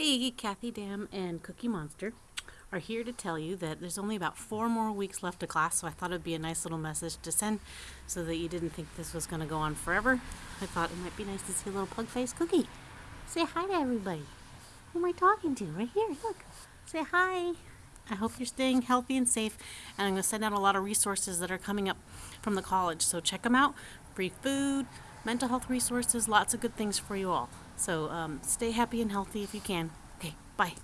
Hey, Kathy Dam and Cookie Monster are here to tell you that there's only about four more weeks left of class, so I thought it'd be a nice little message to send so that you didn't think this was going to go on forever. I thought it might be nice to see a little pug face cookie. Say hi to everybody. Who am I talking to? Right here, look. Say hi. I hope you're staying healthy and safe, and I'm going to send out a lot of resources that are coming up from the college, so check them out. Free food, mental health resources, lots of good things for you all. So um, stay happy and healthy if you can. Okay, bye.